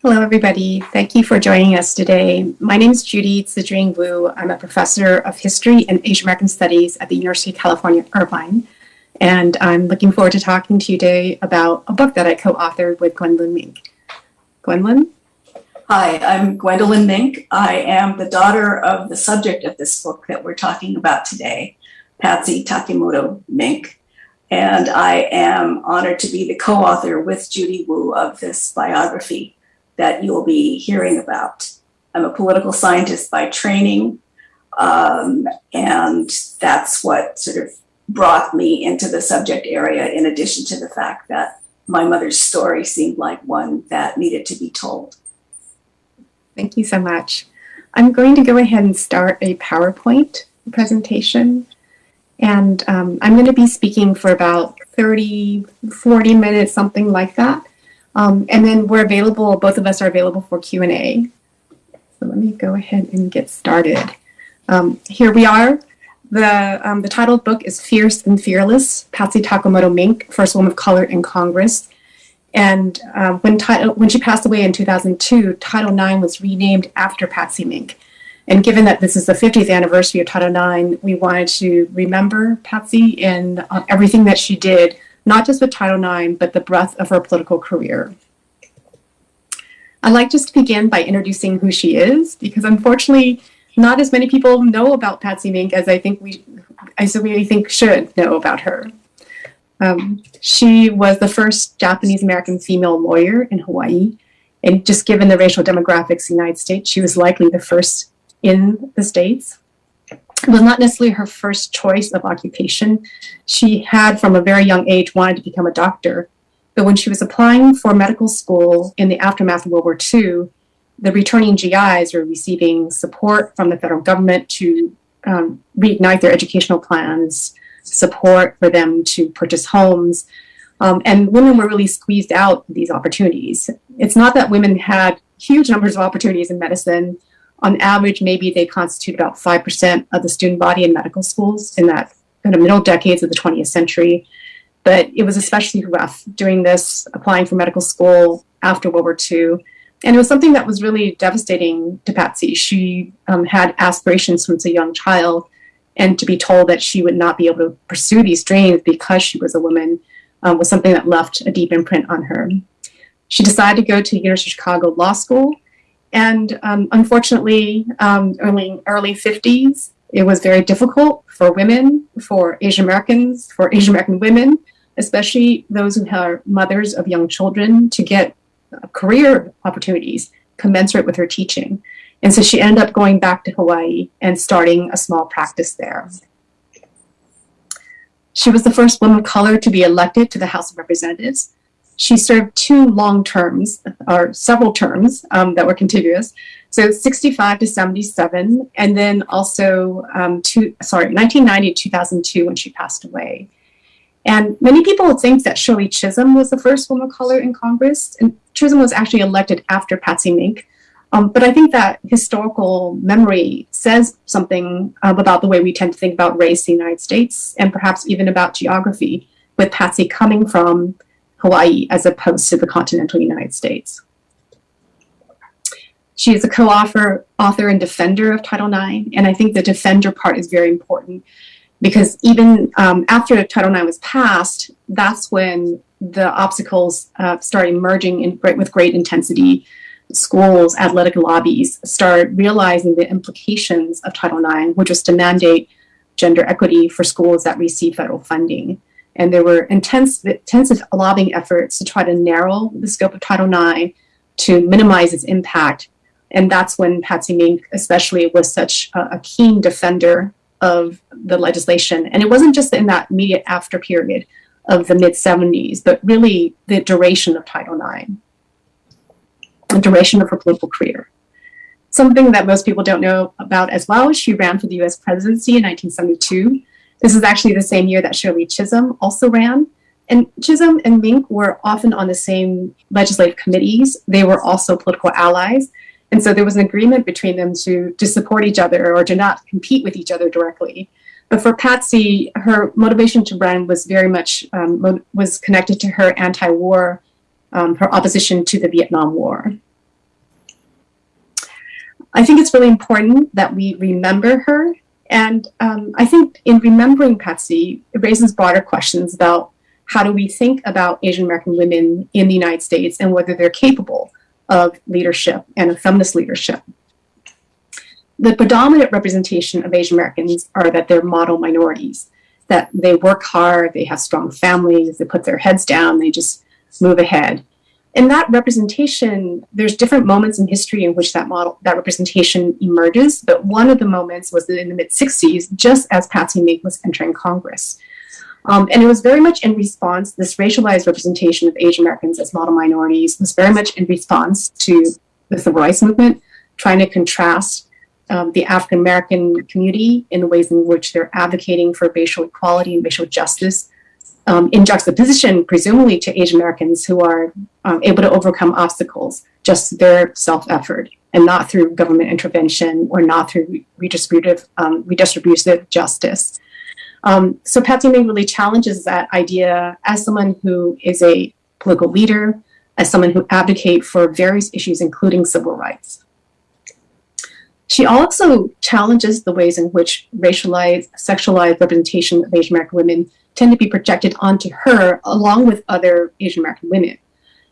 Hello, everybody. Thank you for joining us today. My name is Judy Tzu-Chun Wu. I'm a professor of history and Asian American studies at the University of California, Irvine. And I'm looking forward to talking to you today about a book that I co-authored with Gwendolyn Mink. Gwendolyn? Hi, I'm Gwendolyn Mink. I am the daughter of the subject of this book that we're talking about today, Patsy Takemoto Mink. And I am honored to be the co-author with Judy Wu of this biography that you'll be hearing about. I'm a political scientist by training, um, and that's what sort of brought me into the subject area in addition to the fact that my mother's story seemed like one that needed to be told. Thank you so much. I'm going to go ahead and start a PowerPoint presentation. And um, I'm going to be speaking for about 30, 40 minutes, something like that. Um, and then we're available, both of us are available for Q&A. So let me go ahead and get started. Um, here we are. The, um, the title book is Fierce and Fearless, Patsy Takemoto Mink, First Woman of Color in Congress. And um, when, when she passed away in 2002, Title IX was renamed after Patsy Mink. And given that this is the 50th anniversary of Title IX, we wanted to remember Patsy and uh, everything that she did, not just with Title IX, but the breadth of her political career. I'd like just to begin by introducing who she is, because unfortunately, not as many people know about Patsy Mink as I think we, I really think should know about her. Um, she was the first Japanese American female lawyer in Hawaii. And just given the racial demographics in the United States, she was likely the first in the States. Was not necessarily her first choice of occupation. She had, from a very young age, wanted to become a doctor. But when she was applying for medical school in the aftermath of World War II, the returning GIs were receiving support from the federal government to um, reignite their educational plans, support for them to purchase homes. Um, and women were really squeezed out these opportunities. It's not that women had huge numbers of opportunities in medicine. On average, maybe they constitute about 5% of the student body in medical schools in that in the middle decades of the 20th century. But it was especially rough doing this, applying for medical school after World War II. And it was something that was really devastating to Patsy. She um, had aspirations since a young child and to be told that she would not be able to pursue these dreams because she was a woman um, was something that left a deep imprint on her. She decided to go to University of Chicago Law School, and um, unfortunately, um, early early 50s, it was very difficult for women, for Asian Americans, for Asian American women, especially those who are mothers of young children, to get career opportunities commensurate with her teaching. And so she ended up going back to Hawaii and starting a small practice there. She was the first woman of color to be elected to the House of Representatives. She served two long terms, or several terms um, that were contiguous. So 65 to 77, and then also, um, two, sorry, 1990 to 2002 when she passed away. And many people think that Shirley Chisholm was the first woman of color in Congress, and Chisholm was actually elected after Patsy Mink. Um, but I think that historical memory says something um, about the way we tend to think about race in the United States and perhaps even about geography, with Patsy coming from Hawaii as opposed to the continental United States. She is a co-author author and defender of Title IX, and I think the defender part is very important because even um, after Title IX was passed, that's when the obstacles uh, started emerging in, with great intensity schools, athletic lobbies start realizing the implications of Title IX, which was to mandate gender equity for schools that receive federal funding. And there were intense, intensive lobbying efforts to try to narrow the scope of Title IX to minimize its impact. And that's when Patsy Mink especially was such a, a keen defender of the legislation. And it wasn't just in that immediate after period of the mid 70s, but really the duration of Title IX the duration of her political career. Something that most people don't know about as well, she ran for the US presidency in 1972. This is actually the same year that Shirley Chisholm also ran. And Chisholm and Mink were often on the same legislative committees. They were also political allies. And so there was an agreement between them to, to support each other or to not compete with each other directly. But for Patsy, her motivation to run was very much um, was connected to her anti-war um, her opposition to the Vietnam War. I think it's really important that we remember her. And um, I think in remembering Patsy, it raises broader questions about how do we think about Asian American women in the United States and whether they're capable of leadership and of feminist leadership. The predominant representation of Asian Americans are that they're model minorities, that they work hard, they have strong families, they put their heads down, they just move ahead. In that representation, there's different moments in history in which that model, that representation emerges, but one of the moments was in the mid 60s, just as Patsy Mink was entering Congress. Um, and it was very much in response, this racialized representation of Asian Americans as model minorities was very much in response to the civil rights movement, trying to contrast um, the African American community in the ways in which they're advocating for racial equality and racial justice um, in juxtaposition, presumably, to Asian Americans who are um, able to overcome obstacles just their self effort and not through government intervention or not through redistributive, um, redistributive justice. Um, so Patsy Mink really challenges that idea as someone who is a political leader, as someone who advocates for various issues, including civil rights. She also challenges the ways in which racialized, sexualized representation of Asian American women tend to be projected onto her along with other Asian American women.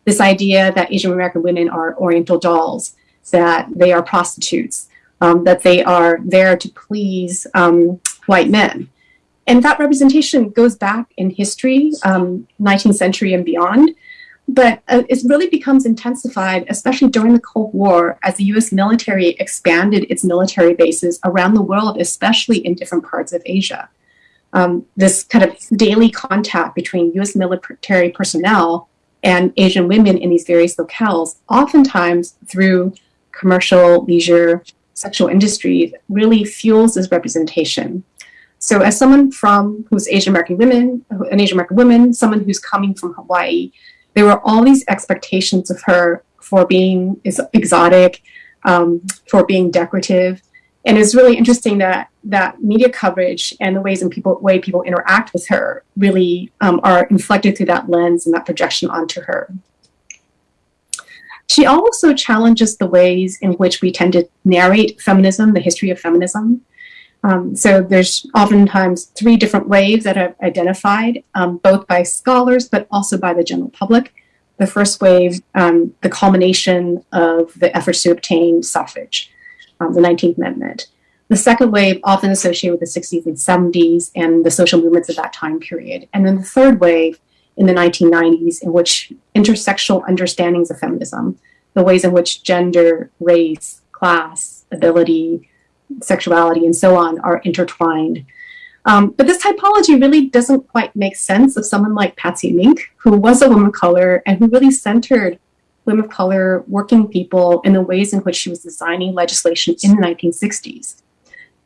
This idea that Asian American women are Oriental dolls, that they are prostitutes, um, that they are there to please um, white men. And that representation goes back in history, um, 19th century and beyond. But uh, it really becomes intensified, especially during the Cold War, as the US military expanded its military bases around the world, especially in different parts of Asia. Um, this kind of daily contact between US military personnel and Asian women in these various locales, oftentimes through commercial, leisure, sexual industries, really fuels this representation. So as someone from who's Asian American women, an Asian American woman, someone who's coming from Hawaii, there were all these expectations of her for being is exotic, um, for being decorative. And it's really interesting that that media coverage and the ways in people way people interact with her really um, are inflected through that lens and that projection onto her. She also challenges the ways in which we tend to narrate feminism, the history of feminism. Um, so there's oftentimes three different waves that are identified, um, both by scholars, but also by the general public. The first wave, um, the culmination of the efforts to obtain suffrage, um, the 19th Amendment. The second wave, often associated with the 60s and 70s and the social movements of that time period. And then the third wave in the 1990s, in which intersectional understandings of feminism, the ways in which gender, race, class, ability, sexuality and so on are intertwined. Um, but this typology really doesn't quite make sense of someone like Patsy Mink, who was a woman of color and who really centered women of color, working people in the ways in which she was designing legislation in the 1960s.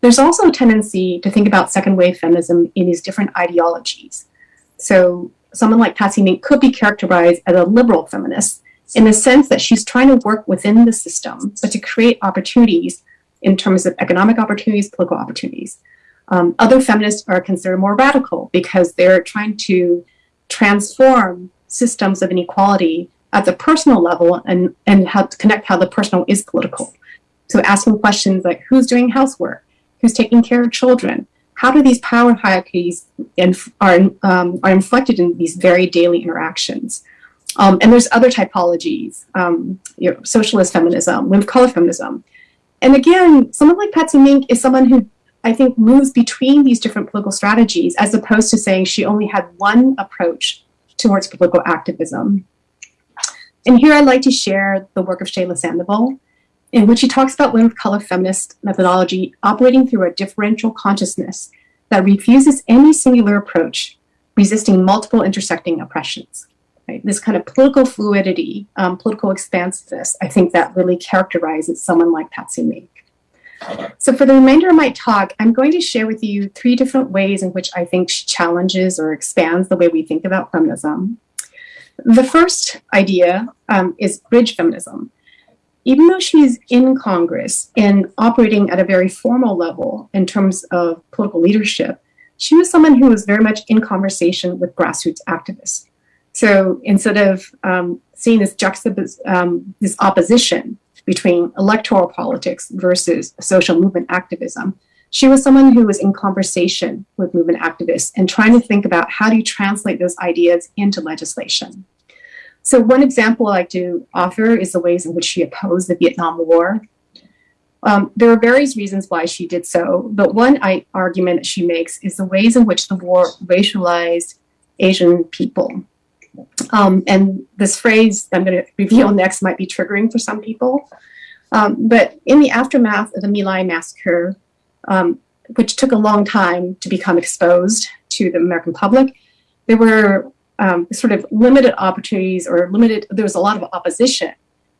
There's also a tendency to think about second wave feminism in these different ideologies. So someone like Patsy Mink could be characterized as a liberal feminist in the sense that she's trying to work within the system, but to create opportunities in terms of economic opportunities, political opportunities. Um, other feminists are considered more radical because they're trying to transform systems of inequality at the personal level and, and how to connect how the personal is political. So asking questions like who's doing housework, who's taking care of children, how do these power hierarchies inf- are, um, are inflected in these very daily interactions? Um, and there's other typologies, um, you know, socialist feminism, women of color feminism, and again, someone like Patsy Mink is someone who I think moves between these different political strategies as opposed to saying she only had one approach towards political activism. And here I'd like to share the work of Chela Sandoval, in which she talks about women of color feminist methodology operating through a differential consciousness that refuses any singular approach, resisting multiple intersecting oppressions right? This kind of political fluidity, um, political expansiveness, I think that really characterizes someone like Patsy Mink. So for the remainder of my talk, I'm going to share with you three different ways in which I think she challenges or expands the way we think about feminism. The first idea um, is bridge feminism. Even though she's in Congress and operating at a very formal level in terms of political leadership, she was someone who was very much in conversation with grassroots activists. So instead of um, seeing this juxtapose, um, this opposition between electoral politics versus social movement activism. She was someone who was in conversation with movement activists and trying to think about how do you translate those ideas into legislation. So one example I like to offer is the ways in which she opposed the Vietnam War. Um, there are various reasons why she did so, but one I, argument that she makes is the ways in which the war racialized Asian people. Um, and this phrase I'm going to reveal next might be triggering for some people. Um, but in the aftermath of the My Lai massacre, um, which took a long time to become exposed to the American public, there were um, sort of limited opportunities or limited, there was a lot of opposition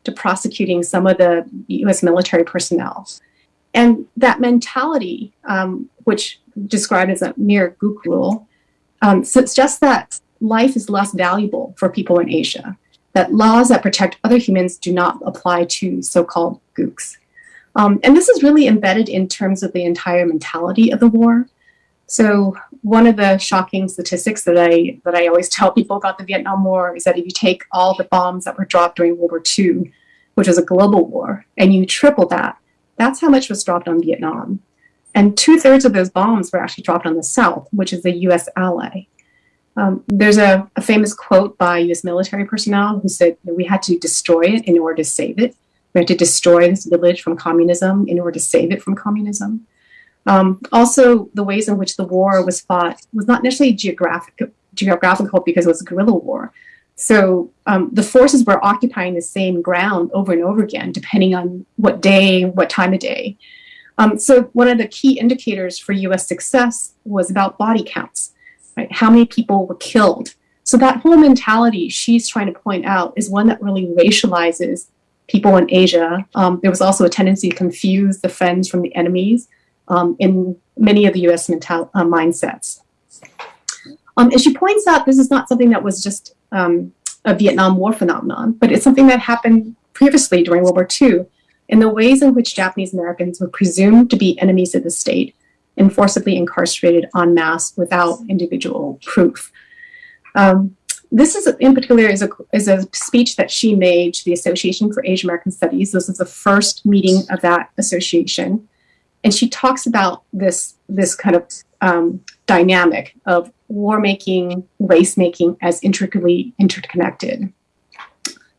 to prosecuting some of the US military personnel. And that mentality, um, which described as a mere gook rule, um, suggests that life is less valuable for people in Asia, that laws that protect other humans do not apply to so-called gooks. Um, and this is really embedded in terms of the entire mentality of the war. So one of the shocking statistics that I that I always tell people about the Vietnam War is that if you take all the bombs that were dropped during World War II, which was a global war, and you triple that, that's how much was dropped on Vietnam. And two thirds of those bombs were actually dropped on the South, which is a US ally. Um, there's a, a, famous quote by US military personnel who said, we had to destroy it in order to save it. We had to destroy this village from communism in order to save it from communism. Um, also, the ways in which the war was fought was not necessarily geographic, geographical because it was a guerrilla war. So um, the forces were occupying the same ground over and over again, depending on what day, what time of day. Um, so one of the key indicators for US success was about body counts, right? How many people were killed. So that whole mentality she's trying to point out is one that really racializes people in Asia. Um, there was also a tendency to confuse the friends from the enemies um, in many of the US mental uh, mindsets. Um, and she points out this is not something that was just um, a Vietnam War phenomenon, but it's something that happened previously during World War II in the ways in which Japanese Americans were presumed to be enemies of the state and forcibly incarcerated en masse without individual proof. Um, this is in particular is a, is a speech that she made to the Association for Asian American Studies. This is the first meeting of that association. And she talks about this, this kind of um, dynamic of war making, race making as intricately interconnected.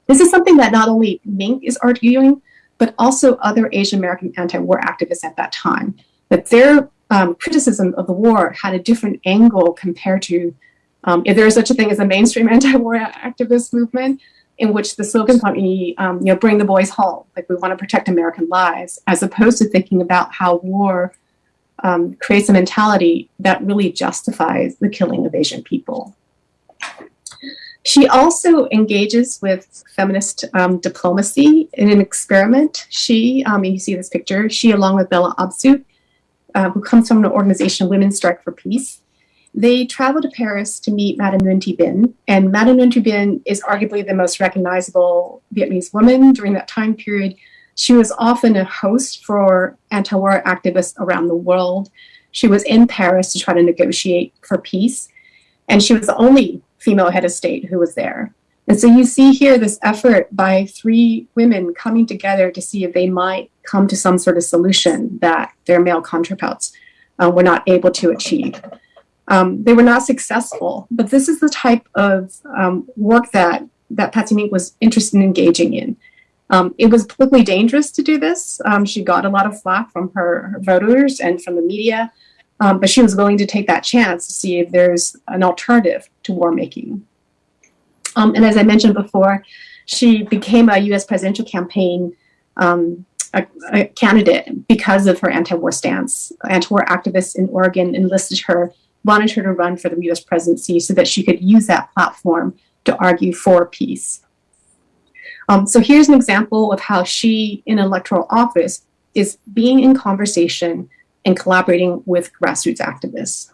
This is something that not only Mink is arguing, but also other Asian American anti-war activists at that time, that their um, criticism of the war had a different angle compared to um, if there is such a thing as a mainstream anti-war activist movement, in which the slogan be, um, you know, bring the boys home, like we want to protect American lives, as opposed to thinking about how war um, creates a mentality that really justifies the killing of Asian people. She also engages with feminist um, diplomacy in an experiment. She, um, you see this picture, she along with Bella Abzug, uh, who comes from an organization, Women's Strike for Peace, they traveled to Paris to meet Madame Nguyen Thi Binh, and Madame Nguyen Thi Binh is arguably the most recognizable Vietnamese woman during that time period. She was often a host for anti-war activists around the world. She was in Paris to try to negotiate for peace, and she was the only female head of state who was there. And so you see here this effort by three women coming together to see if they might come to some sort of solution that their male counterparts uh, were not able to achieve. Um, they were not successful, but this is the type of um, work that, that Patsy Mink was interested in engaging in. Um, it was politically dangerous to do this. Um, she got a lot of flack from her, her voters and from the media, um, but she was willing to take that chance to see if there's an alternative to war making. Um, and as I mentioned before, she became a US presidential campaign a, a, candidate because of her anti-war stance. Anti-war activists in Oregon enlisted her wanted her to run for the US presidency so that she could use that platform to argue for peace. Um, so here's an example of how she, in electoral office, is being in conversation and collaborating with grassroots activists.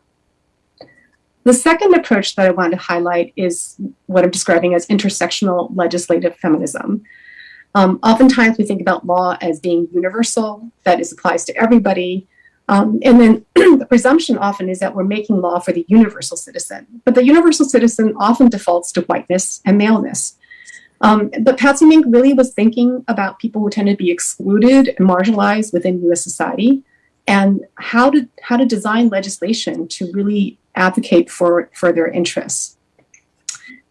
The second approach that I wanted to highlight is what I'm describing as intersectional legislative feminism. Um, oftentimes we think about law as being universal, that is applies to everybody, um, and then the presumption often is that we're making law for the universal citizen, but the universal citizen often defaults to whiteness and maleness. Um, but Patsy Mink really was thinking about people who tend to be excluded and marginalized within U.S. society, and how to how to design legislation to really advocate for for their interests.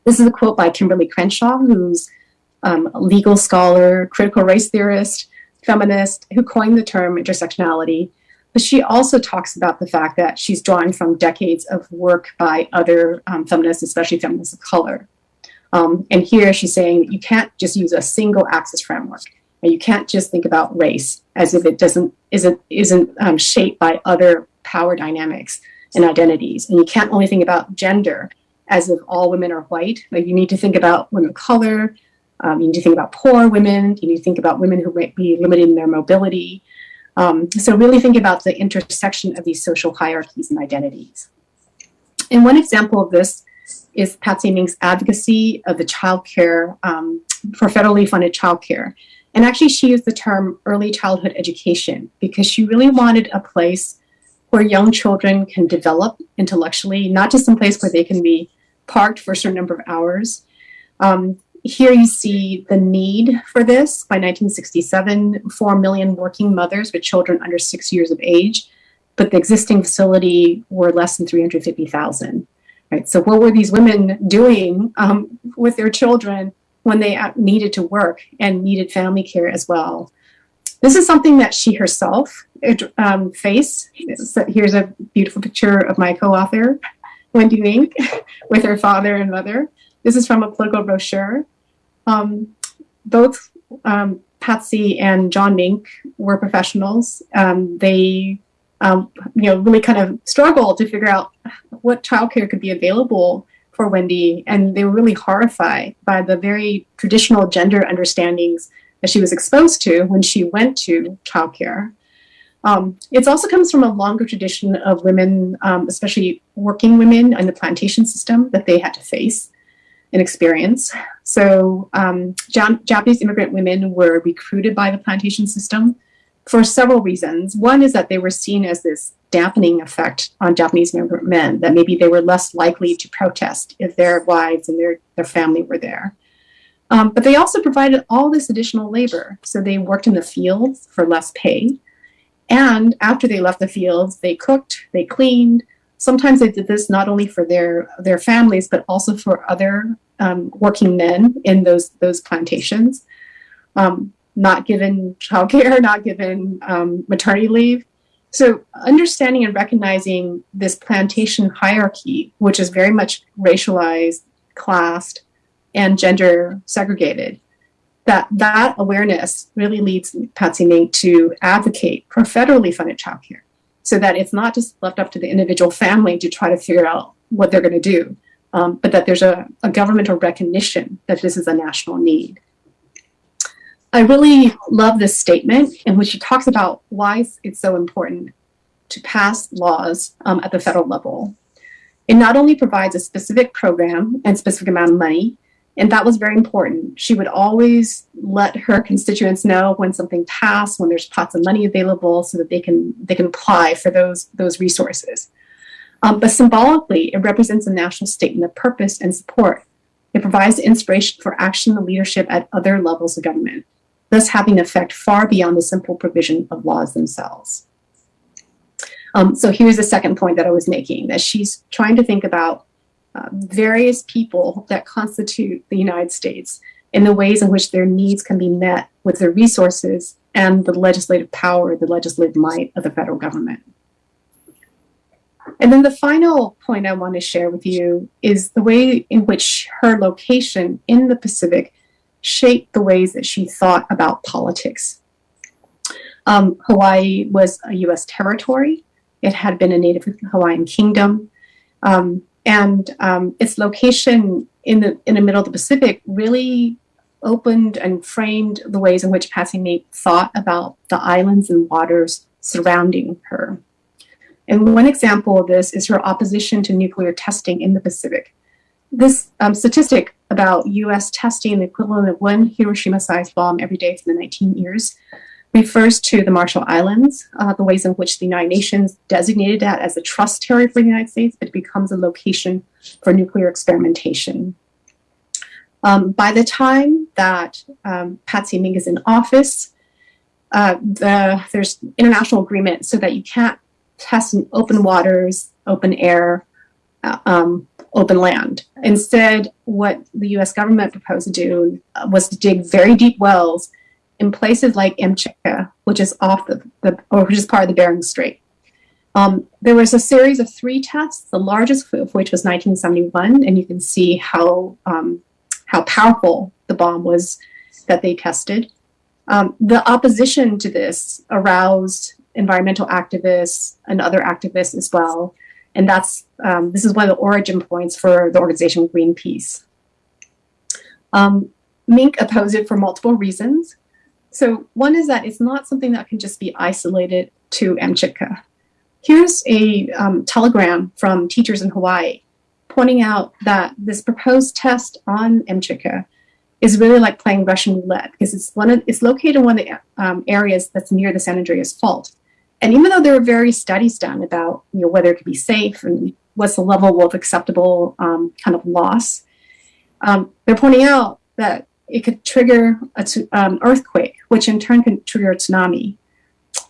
This is a quote by Kimberlé Crenshaw, who's um, a legal scholar, critical race theorist, feminist, who coined the term intersectionality. But she also talks about the fact that she's drawing from decades of work by other um, feminists, especially feminists of color. Um, and here she's saying that you can't just use a single axis framework. And you can't just think about race as if it doesn't isn't isn't um, shaped by other power dynamics and identities. And you can't only think about gender as if all women are white. Like you need to think about women of color. Um, you need to think about poor women. You need to think about women who might be limited in their mobility. Um, so really think about the intersection of these social hierarchies and identities. And one example of this is Patsy Mink's advocacy of the childcare um, for federally funded childcare. And actually, she used the term early childhood education because she really wanted a place where young children can develop intellectually, not just some place where they can be parked for a certain number of hours. Um, here you see the need for this. By 1967, 4 million working mothers with children under six years of age, but the existing facility were less than 350,000. Right. So what were these women doing um, with their children when they needed to work and needed family care as well? This is something that she herself um, faced. Here's a beautiful picture of my co-author, Wendy Mink, with her father and mother. This is from a political brochure. Um, both um, Patsy and John Mink were professionals. Um, they um, you know, really kind of struggled to figure out what childcare could be available for Wendy. And they were really horrified by the very traditional gender understandings that she was exposed to when she went to childcare. Um, it also comes from a longer tradition of women, um, especially working women in the plantation system that they had to face and experience. So um, Japanese immigrant women were recruited by the plantation system for several reasons. One is that they were seen as this dampening effect on Japanese immigrant men, that maybe they were less likely to protest if their wives and their, their family were there. Um, but they also provided all this additional labor. So they worked in the fields for less pay. And after they left the fields, they cooked, they cleaned. Sometimes they did this not only for their, their families, but also for other um, working men in those, those plantations. Um, not given childcare, not given um, maternity leave. So understanding and recognizing this plantation hierarchy, which is very much racialized, classed, and gender segregated, that that awareness really leads Patsy Mink to advocate for federally funded childcare so that it's not just left up to the individual family to try to figure out what they're going to do, um, but that there's a, a governmental recognition that this is a national need. I really love this statement in which she talks about why it's so important to pass laws um, at the federal level. It not only provides a specific program and specific amount of money, and that was very important. She would always let her constituents know when something passed, when there's pots of money available, so that they can they can apply for those those resources. Um, but symbolically, it represents a national statement of purpose and support. It provides inspiration for action and leadership at other levels of government thus having effect far beyond the simple provision of laws themselves. Um, so here's the second point that I was making, that she's trying to think about uh, various people that constitute the United States in the ways in which their needs can be met with the resources and the legislative power, the legislative might of the federal government. And then the final point I want to share with you is the way in which her location in the Pacific shaped the ways that she thought about politics. Um, Hawaii was a U.S. territory. It had been a native Hawaiian kingdom. Um, and um, its location in the, in the middle of the Pacific really opened and framed the ways in which Patsy Mink thought about the islands and waters surrounding her. And one example of this is her opposition to nuclear testing in the Pacific. This um, statistic about US testing the equivalent of one Hiroshima-sized bomb every day for the 19 years refers to the Marshall Islands, uh, the ways in which the United Nations designated that as a trust territory for the United States, but it becomes a location for nuclear experimentation. Um, by the time that um, Patsy Mink is in office, uh, the, there's international agreement so that you can't test in open waters, open air, uh, um, open land. Instead, what the US government proposed to do was to dig very deep wells in places like Amchitka, which is off the, the or which is part of the Bering Strait. Um, there was a series of three tests, the largest of which was 1971, and you can see how um, how powerful the bomb was that they tested. Um, the opposition to this aroused environmental activists and other activists as well, and that's um, this is one of the origin points for the organization Greenpeace. Um, Mink opposed it for multiple reasons. So one is that it's not something that can just be isolated to Amchitka. Here's a um, telegram from teachers in Hawaii pointing out that this proposed test on Amchitka is really like playing Russian roulette because it's one of, it's located in one of the um, areas that's near the San Andreas Fault. And even though there are various studies done about you know whether it could be safe and what's the level of acceptable um, kind of loss, um, they're pointing out that it could trigger an um, earthquake, which in turn can trigger a tsunami.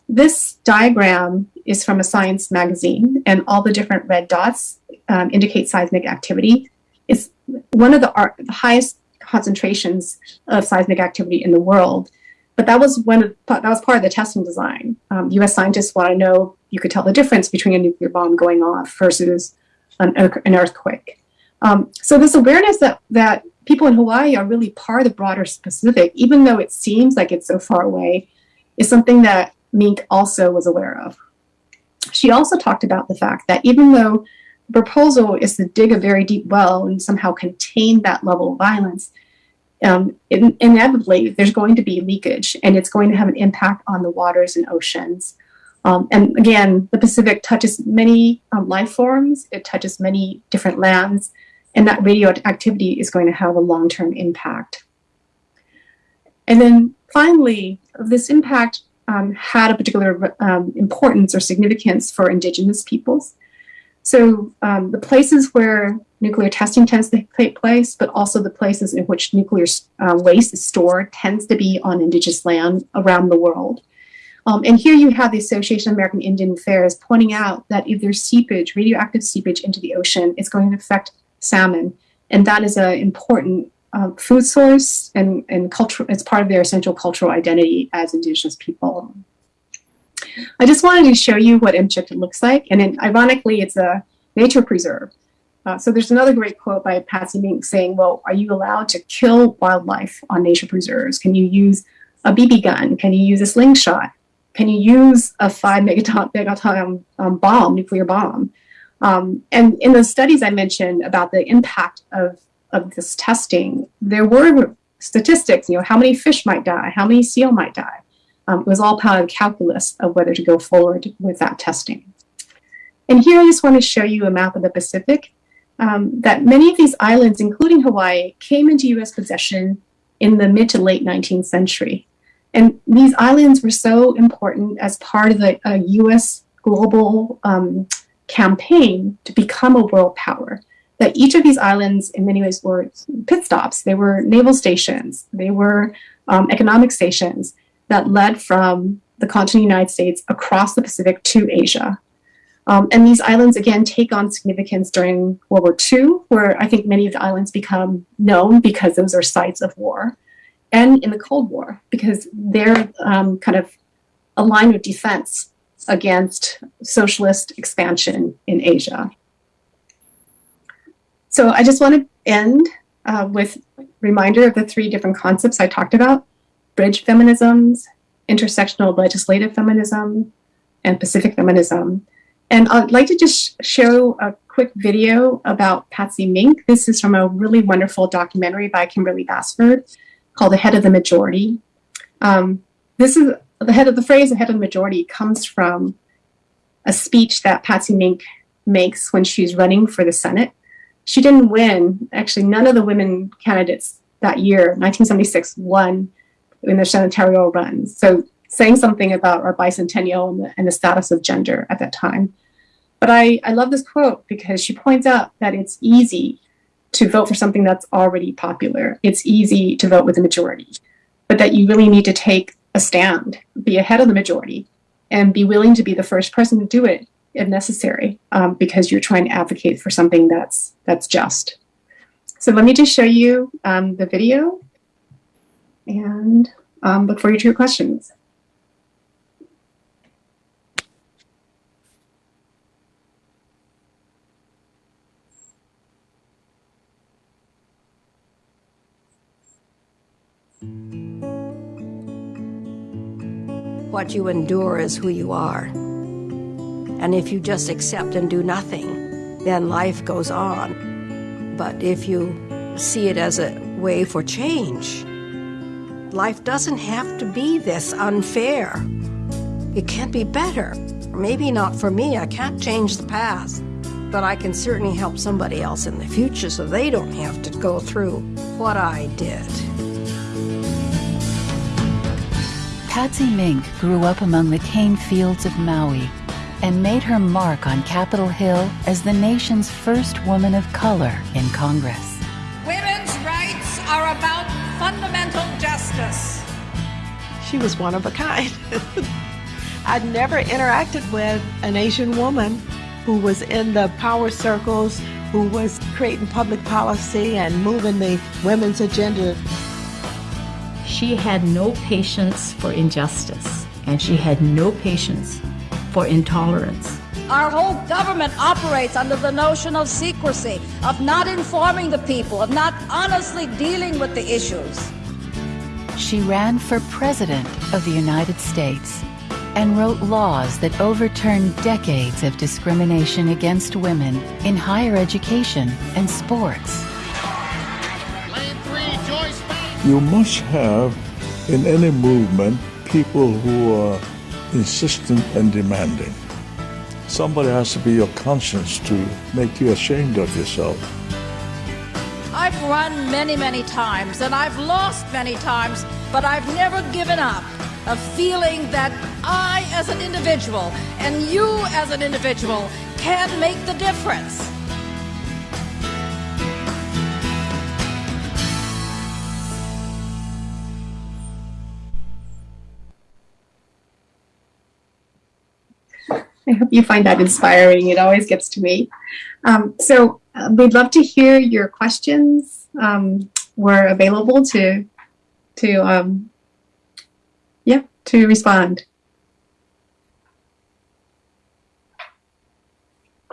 This diagram is from a science magazine, and all the different red dots um, indicate seismic activity. It's one of the, the, highest concentrations of seismic activity in the world. But that was one of, that was part of the testing design. Um, U.S. scientists want to know you could tell the difference between a nuclear bomb going off versus an, an earthquake. Um, so this awareness that that people in Hawaii are really part of the broader Pacific, even though it seems like it's so far away, is something that Mink also was aware of. She also talked about the fact that even though the proposal is to dig a very deep well and somehow contain that level of violence, um, in, inevitably there's going to be leakage and it's going to have an impact on the waters and oceans. Um, and again, the Pacific touches many um, life forms, it touches many different lands, and that radioactivity is going to have a long-term impact. And then finally, this impact um, had a particular um, importance or significance for indigenous peoples. So um, the places where nuclear testing tends to take place, but also the places in which nuclear uh, waste is stored tends to be on indigenous land around the world. Um, and here you have the Association of American Indian Affairs pointing out that if there's seepage, radioactive seepage into the ocean, it's going to affect salmon. And that is an important uh, food source and, and culture, it's part of their essential cultural identity as indigenous people. I just wanted to show you what Amchitka looks like. And then, ironically, it's a nature preserve. Uh, so there's another great quote by Patsy Mink saying, well, are you allowed to kill wildlife on nature preserves? Can you use a BB gun? Can you use a slingshot? Can you use a five megaton, megaton um, bomb, nuclear bomb? Um, and in the studies I mentioned about the impact of, of this testing, there were statistics, you know, how many fish might die, how many seal might die. Um, it was all part of calculus of whether to go forward with that testing. And here I just want to show you a map of the Pacific, um, that many of these islands, including Hawaii, came into US possession in the mid to late 19th century. And these islands were so important as part of the uh, US global um, campaign to become a world power. That each of these islands, in many ways, were pit stops. They were naval stations. They were um, economic stations that led from the continental United States across the Pacific to Asia. Um, and these islands, again, take on significance during World War II, where I think many of the islands become known because those are sites of war, and in the Cold War, because they're um, kind of a line of defense against socialist expansion in Asia. So I just want to end uh, with a reminder of the three different concepts I talked about, bridge feminisms, intersectional legislative feminism, and Pacific feminism. And I'd like to just show a quick video about Patsy Mink. This is from a really wonderful documentary by Kimberlee Bassford called The Head of the Majority. Um, this is the head of the phrase, the head of the majority, comes from a speech that Patsy Mink makes when she's running for the Senate. She didn't win. Actually, none of the women candidates that year, 1976, won in the senatorial runs. So saying something about our bicentennial and the, and the status of gender at that time. But I, I love this quote because she points out that it's easy to vote for something that's already popular. It's easy to vote with the majority, but that you really need to take a stand, be ahead of the majority, and be willing to be the first person to do it if necessary, um, because you're trying to advocate for something that's that's just. So let me just show you um, the video and um, look forward to your questions. What you endure is who you are. And if you just accept and do nothing, then life goes on. But if you see it as a way for change, life doesn't have to be this unfair. It can be better. Maybe not for me, I can't change the past, but I can certainly help somebody else in the future so they don't have to go through what I did. Patsy Mink grew up among the cane fields of Maui and made her mark on Capitol Hill as the nation's first woman of color in Congress. Women's rights are about fundamental justice. She was one of a kind. I'd never interacted with an Asian woman who was in the power circles, who was creating public policy and moving the women's agenda. She had no patience for injustice, and she had no patience for intolerance. Our whole government operates under the notion of secrecy, of not informing the people, of not honestly dealing with the issues. She ran for President of the United States and wrote laws that overturned decades of discrimination against women in higher education and sports. You must have in any movement people who are insistent and demanding. Somebody has to be your conscience to make you ashamed of yourself. I've run many, many times and I've lost many times, but I've never given up. A feeling that I, as an individual, and you, as an individual, can make the difference. I hope you find that inspiring. It always gets to me. Um, so uh, we'd love to hear your questions. Um, we're available to to um, yeah to respond.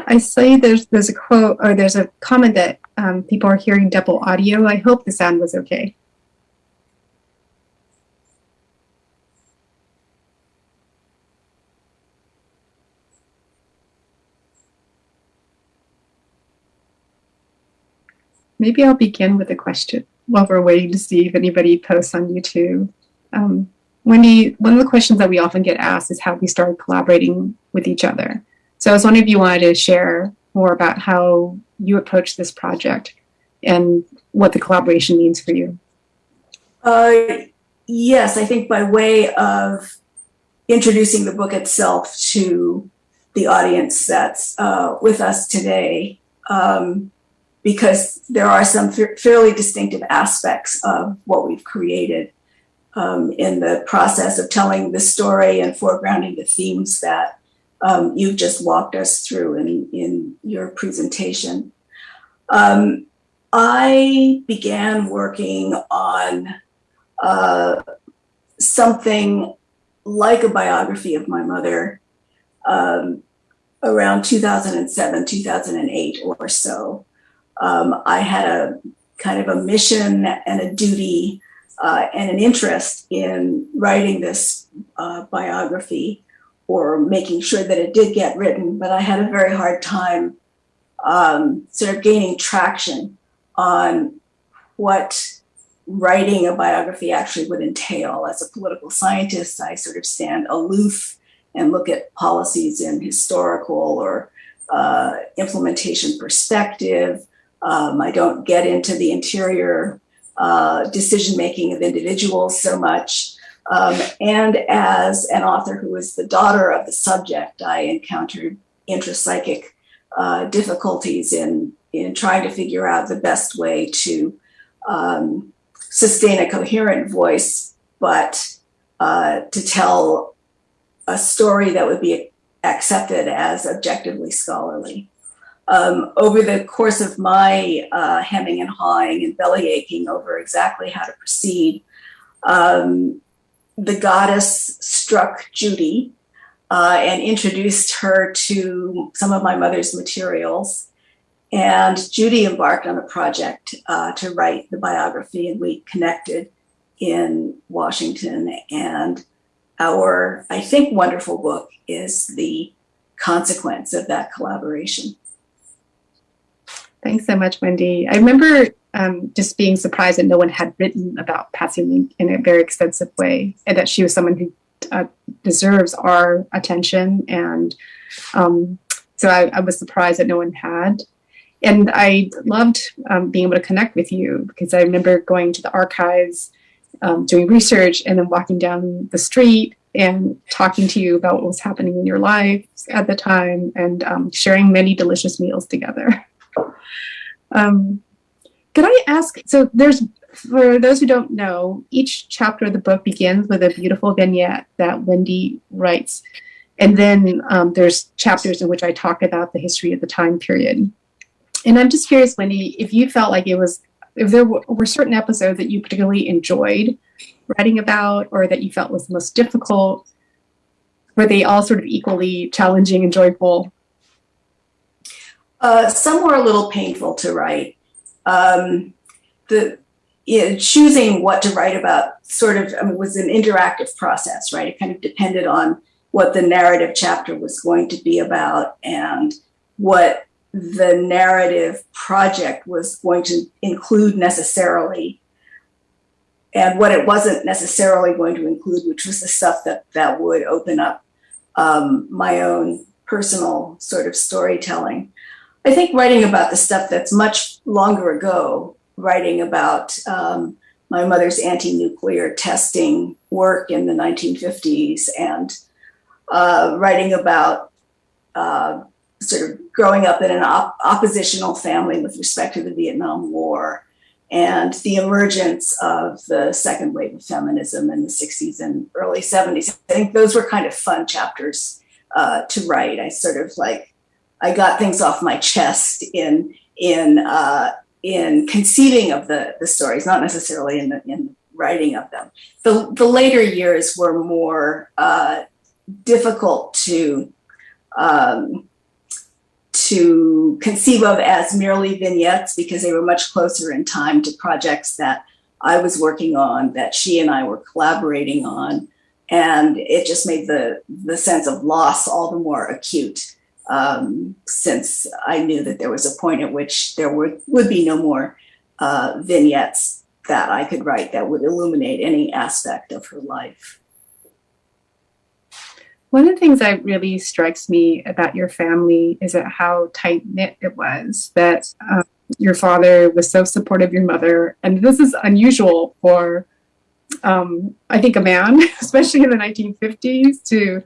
I see there's there's a quote or there's a comment that um, people are hearing double audio. I hope the sound was okay. Maybe I'll begin with a question while we're waiting to see if anybody posts on YouTube. Um, Wendy, one of the questions that we often get asked is how we started collaborating with each other. So I was wondering if you wanted to share more about how you approach this project and what the collaboration means for you. Uh, yes, I think by way of introducing the book itself to the audience that's uh, with us today, um, because there are some fairly distinctive aspects of what we've created um, in the process of telling the story and foregrounding the themes that um, you've just walked us through in, in your presentation. Um, I began working on uh, something like a biography of my mother um, around 2007, 2008 or so um, I had a kind of a mission and a duty uh, and an interest in writing this uh, biography or making sure that it did get written, but I had a very hard time um, sort of gaining traction on what writing a biography actually would entail. As a political scientist, I sort of stand aloof and look at policies in historical or uh, implementation perspective. Um, I don't get into the interior uh, decision making of individuals so much. Um, and as an author who is the daughter of the subject, I encountered intrapsychic uh, difficulties in in trying to figure out the best way to um, sustain a coherent voice, but uh, to tell a story that would be accepted as objectively scholarly. Um, over the course of my uh, hemming and hawing and belly aching over exactly how to proceed, um, the goddess struck Judy uh, and introduced her to some of my mother's materials. And Judy embarked on a project uh, to write the biography, and we connected in Washington. And our, I think, wonderful book is the consequence of that collaboration. Thanks so much, Wendy. I remember um, just being surprised that no one had written about Patsy Mink in a very extensive way, and that she was someone who uh, deserves our attention. And um, so I, I, was surprised that no one had. And I loved um, being able to connect with you because I remember going to the archives, um, doing research, and then walking down the street and talking to you about what was happening in your life at the time and um, sharing many delicious meals together. Um, could I ask? So there's, for those who don't know, each chapter of the book begins with a beautiful vignette that Wendy writes. And then um, there's chapters in which I talk about the history of the time period. And I'm just curious, Wendy, if you felt like it was, if there were certain episodes that you particularly enjoyed writing about or that you felt was the most difficult, were they all sort of equally challenging and joyful? Uh, some were a little painful to write um, the you know, choosing what to write about sort of I mean, was an interactive process, right? It kind of depended on what the narrative chapter was going to be about and what the narrative project was going to include necessarily and what it wasn't necessarily going to include, which was the stuff that that would open up um, my own personal sort of storytelling. I think writing about the stuff that's much longer ago, writing about um, my mother's anti-nuclear testing work in the 1950s and uh, writing about uh, sort of growing up in an op oppositional family with respect to the Vietnam War and the emergence of the second wave of feminism in the 60s and early 70s. I think those were kind of fun chapters uh, to write. I sort of like I got things off my chest in in uh, in conceiving of the the stories, not necessarily in the in writing of them. The the later years were more uh, difficult to um, to conceive of as merely vignettes because they were much closer in time to projects that I was working on, that she and I were collaborating on, and it just made the the sense of loss all the more acute um, since I knew that there was a point at which there would, would be no more uh, vignettes that I could write that would illuminate any aspect of her life. One of the things that really strikes me about your family is that how tight knit it was. That um, your father was so supportive of your mother, and this is unusual for, um, I think, a man, especially in the 1950s, to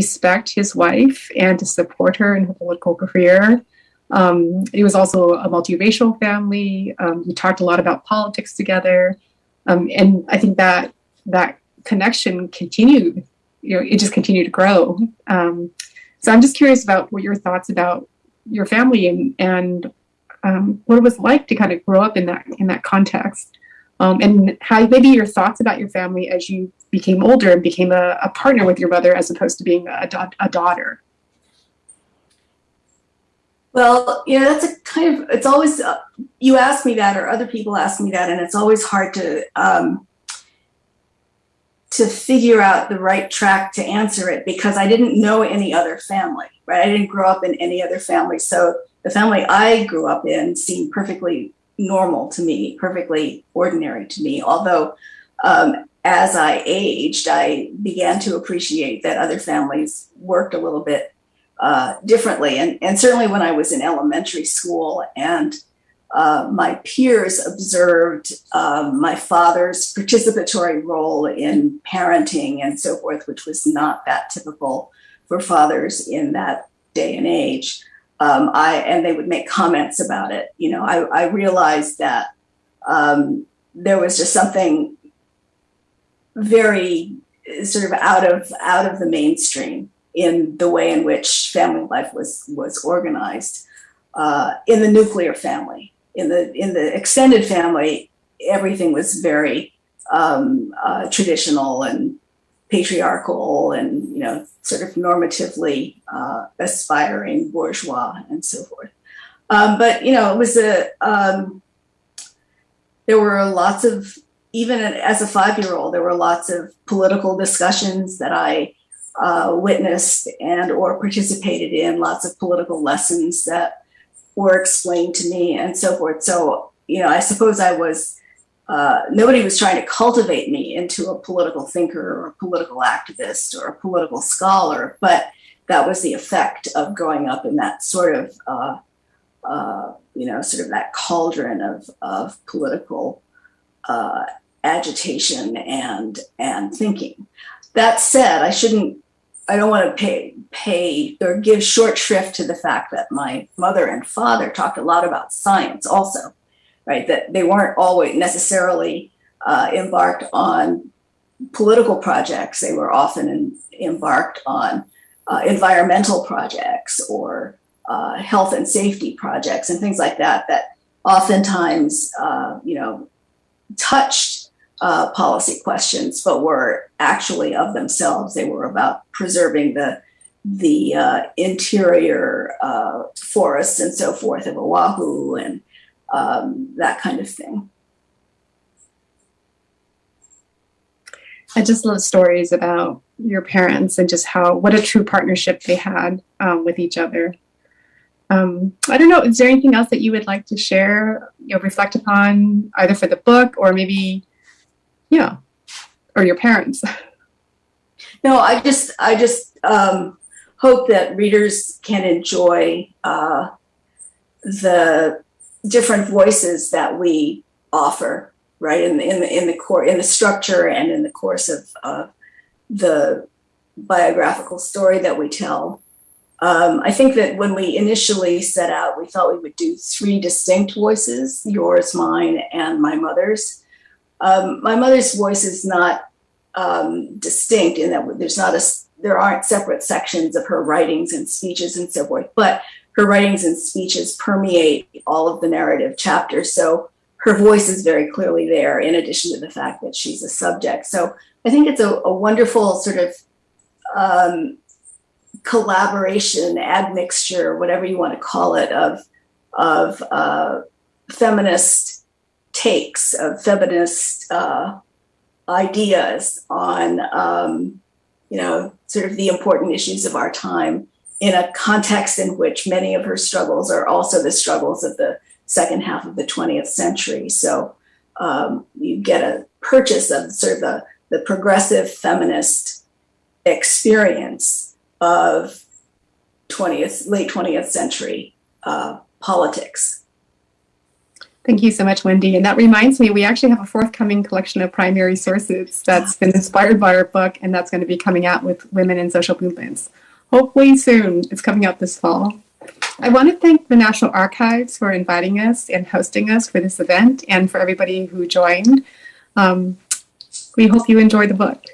respect his wife and to support her in her political career. Um, it was also a multiracial family. Um, we talked a lot about politics together, um, and I think that that connection continued. You know, it just continued to grow. Um, so I'm just curious about what your thoughts about your family and and um, what it was like to kind of grow up in that in that context, um, and how maybe your thoughts about your family as you became older and became a, a partner with your mother as opposed to being a, a daughter? Well, you know, that's a kind of, it's always, uh, you ask me that or other people ask me that, and it's always hard to, um, to figure out the right track to answer it because I didn't know any other family, right? I didn't grow up in any other family. So the family I grew up in seemed perfectly normal to me, perfectly ordinary to me. Although um, as I aged, I began to appreciate that other families worked a little bit uh, differently. And, and certainly when I was in elementary school and uh, my peers observed um, my father's participatory role in parenting and so forth, which was not that typical for fathers in that day and age. Um, I and they would make comments about it. You know, I, I realized that um, there was just something very sort of out of out of the mainstream in the way in which family life was was organized uh, in the nuclear family. In the in the extended family, everything was very um, uh, traditional and patriarchal and you know sort of normatively uh, aspiring bourgeois and so forth. Um, but you know, it was a um, there were lots of even as a five-year-old, there were lots of political discussions that I uh, witnessed and or participated in. Lots of political lessons that were explained to me and so forth. So you know, I suppose I was uh, nobody was trying to cultivate me into a political thinker or a political activist or a political scholar, but that was the effect of growing up in that sort of, uh, uh, you know, sort of that cauldron of, of political uh, agitation and and thinking. That said, I shouldn't. I don't want to pay pay or give short shrift to the fact that my mother and father talked a lot about science also right? That they weren't always necessarily uh, embarked on political projects. They were often in, embarked on uh, environmental projects or uh, health and safety projects and things like that. That oftentimes, uh, you know, touched uh, policy questions, but were actually of themselves. They were about preserving the the uh, interior forests and so forth of Oahu and um, that kind of thing. I just love stories about your parents and just how what a true partnership they had um, with each other. Um, I don't know. Is there anything else that you would like to share, you know, reflect upon either for the book or maybe, yeah, or your parents? No, I just I just um, hope that readers can enjoy uh, the different voices that we offer, right? In the in the in the core in the structure and in the course of uh, the biographical story that we tell. Um, I think that when we initially set out, we thought we would do three distinct voices: yours, mine, and my mother's. Um, my mother's voice is not um, distinct in that there's not a there aren't separate sections of her writings and speeches and so forth, but her writings and speeches permeate all of the narrative chapters. So her voice is very clearly there, in addition to the fact that she's a subject. So I think it's a, a wonderful sort of um, collaboration, admixture, whatever you want to call it, of of uh, feminist takes, of feminist uh, ideas on, um, you know, sort of the important issues of our time in a context in which many of her struggles are also the struggles of the second half of the 20th century. So um, you get a purchase of sort of the, the progressive feminist experience of 20th, late 20th century uh, politics. Thank you so much, Wendy. And that reminds me, we actually have a forthcoming collection of primary sources that's been inspired by our book, and that's going to be coming out with women in social movements hopefully soon. It's coming out this fall. I want to thank the National Archives for inviting us and hosting us for this event and for everybody who joined. Um, we hope you enjoy the book.